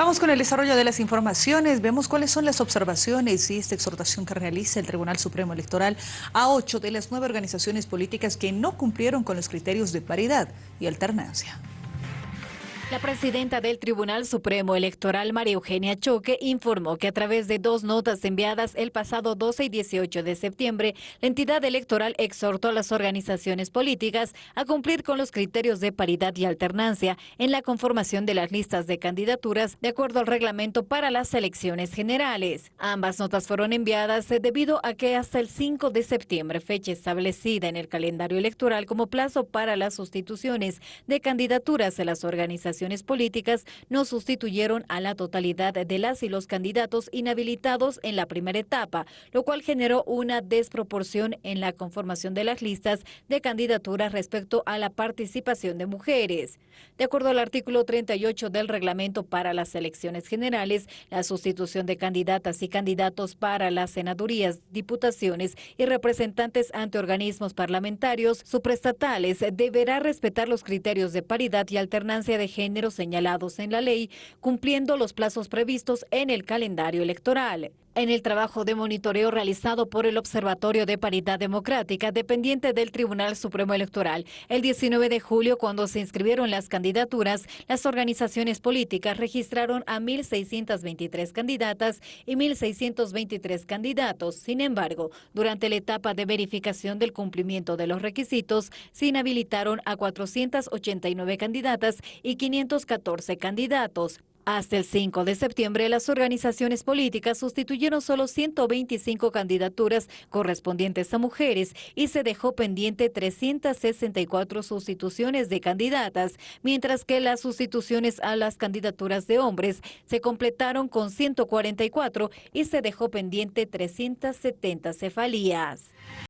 Vamos con el desarrollo de las informaciones. Vemos cuáles son las observaciones y esta exhortación que realiza el Tribunal Supremo Electoral a ocho de las nueve organizaciones políticas que no cumplieron con los criterios de paridad y alternancia. La presidenta del Tribunal Supremo Electoral, María Eugenia Choque, informó que a través de dos notas enviadas el pasado 12 y 18 de septiembre, la entidad electoral exhortó a las organizaciones políticas a cumplir con los criterios de paridad y alternancia en la conformación de las listas de candidaturas de acuerdo al reglamento para las elecciones generales. Ambas notas fueron enviadas debido a que hasta el 5 de septiembre, fecha establecida en el calendario electoral como plazo para las sustituciones de candidaturas de las organizaciones políticas no sustituyeron a la totalidad de las y los candidatos inhabilitados en la primera etapa, lo cual generó una desproporción en la conformación de las listas de candidaturas respecto a la participación de mujeres. De acuerdo al artículo 38 del reglamento para las elecciones generales, la sustitución de candidatas y candidatos para las senadurías, diputaciones y representantes ante organismos parlamentarios suprestatales deberá respetar los criterios de paridad y alternancia de señalados en la ley, cumpliendo los plazos previstos en el calendario electoral. En el trabajo de monitoreo realizado por el Observatorio de Paridad Democrática, dependiente del Tribunal Supremo Electoral, el 19 de julio, cuando se inscribieron las candidaturas, las organizaciones políticas registraron a 1.623 candidatas y 1.623 candidatos. Sin embargo, durante la etapa de verificación del cumplimiento de los requisitos, se inhabilitaron a 489 candidatas y 514 candidatos. Hasta el 5 de septiembre, las organizaciones políticas sustituyeron solo 125 candidaturas correspondientes a mujeres y se dejó pendiente 364 sustituciones de candidatas, mientras que las sustituciones a las candidaturas de hombres se completaron con 144 y se dejó pendiente 370 cefalías.